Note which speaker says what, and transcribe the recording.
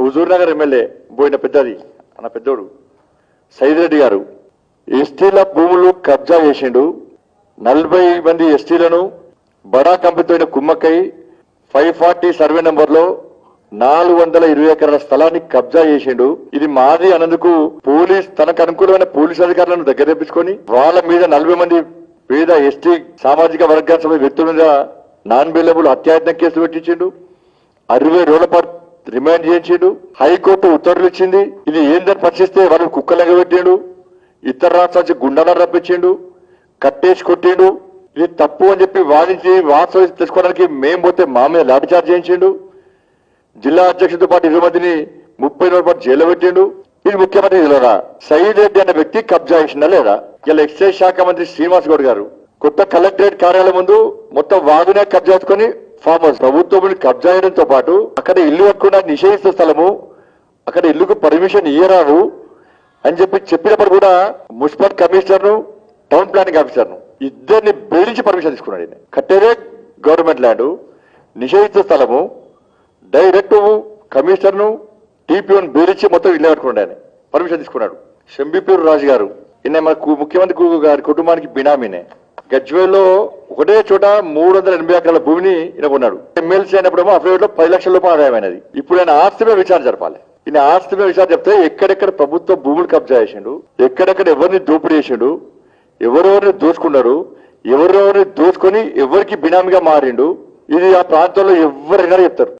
Speaker 1: Huzur Nagar MLA పోయిన పెద్దది అన్న పెద్దోడు. సైదిరెడ్డి గారు ఎస్టీల భూములు కబ్జా చేసిండు. నలభై మంది ఎస్టీలను బడా కంపెనీతో కుమ్మక్కై ఫైవ్ ఫార్టీ సర్వే నంబర్లో నాలుగు వందల ఇరవై ఎకరాల స్థలాన్ని కబ్జా చేసిండు. ఇది మాది అన్నందుకు పోలీస్ తనకు అనుకూలమైన పోలీస్ అధికారులను దగ్గర తెప్పించుకొని వాళ్ళ మీద నలభై మంది పేద ఎస్టీ సామాజిక వర్గాల సభ వ్యక్తుల మీద నాన్ బెయిలబుల్ హత్యాయత్నం కేసు పెట్టించిండు. అరవై రోజుల పాటు రిమాండ్ చేయించిండు. హైకోర్టు ఉత్తర్వులు ఇచ్చింది. ఇది ఏందని పరిశీలిస్తే వాళ్ళు కుక్కలంగా పెట్టిండు. ఇతర రాష్ట్రాల నుంచి గుండాలను రప్పించిండు. కట్టేసి కొట్టిండు. ఇది తప్పు అని చెప్పి వాదించి వాస్తవం తెలుసుకోవడానికి మేము పోతే మా మీద లాఠీచార్జ్ చేయించిండు. జిల్లా అధ్యక్షుడితో పాటు ఇరవై మందిని ముప్పై రోజుల పాటు జైల్లో పెట్టిండు. ఇది ముఖ్యమంత్రి తెలియదా సయీద్ రెడ్డి అనే వ్యక్తి కబ్జా చేసిందా లేదా? ఇలా ఎక్సైజ్ శాఖ మంత్రి శ్రీనివాస్ గౌడ్ గారు కొత్త కలెక్టరేట్ కార్యాలయం ముందు మొత్తం వాగునే కబ్జా చేసుకుని ఫామ్ హౌస్ ప్రభుత్వం కబ్జా చేయడంతో పాటు అక్కడ ఇల్లు కట్టుకున్న నిషేధిస్తే స్థలము అక్కడ ఇల్లుకు పర్మిషన్ ఇయ్యరాదు అని చెప్పి చెప్పినప్పుడు కూడా మున్సిపల్ కమిషనర్ను టౌన్ ప్లానింగ్ ఆఫీసర్ను ఇద్దరిని బెదిరించి పర్మిషన్ తీసుకున్నాడు ఈయన. కట్టేదే గవర్నమెంట్ ల్యాండ్ నిషేధిత స్థలము డైరెక్ట్ కమిషనర్ను టీపీఓను బెదిరించి మొత్తం ఇల్లు కట్టుకున్నాడు ఆయన. పర్మిషన్ తీసుకున్నాడు. శంబిపూర్ రాజు గారు ఈయన మన కు- ముఖ్యమంత్రి గారి కుటుంబానికి బినామీనే. గజ్వేల్లో ఒకటే చోట మూడు వందల ఎనభై ఎకరాల భూమిని ఈయన కొన్నాడు. ఎమ్మెల్సీ అయినప్పుడేమో అఫిడవిట్లో పది లక్షల రూపాయలు ఆదాయమైనది. ఇప్పుడు ఆయన ఆస్తి మీద విచారణ జరపాలి. ఈయన ఆస్తి మీద విచారణ చెప్తే ఎక్కడెక్కడ ప్రభుత్వ భూములు కబ్జా చేసిండు ఎక్కడెక్కడ ఎవరిని దోపిడీ చేసిండు ఎవరెవరిని దోచుకున్నాడు ఎవరెవరిని దోచుకొని ఎవరికి బినామీగా మారిండు ఇది ఆ ప్రాంతంలో ఎవరైనా చెప్తారు.